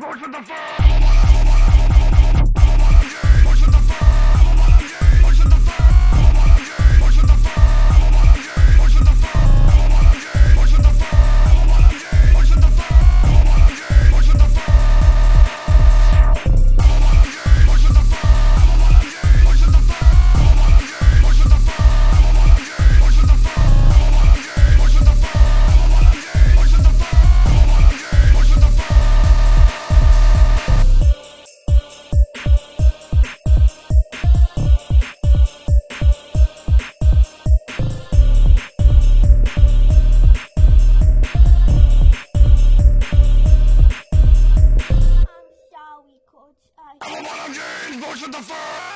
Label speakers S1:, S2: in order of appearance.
S1: Vote with the firm! I'm a one of James, with the first!